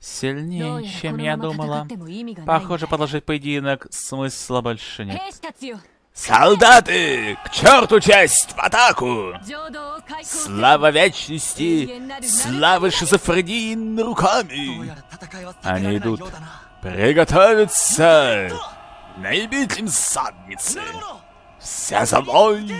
Сильнее, чем я думала. Похоже, продолжить поединок смысла больше нет. Солдаты, к черту честь, в атаку! Слава вечности, слава шизофрении руками! Они идут. Приготовиться! Наебить им задницы! Все за мной!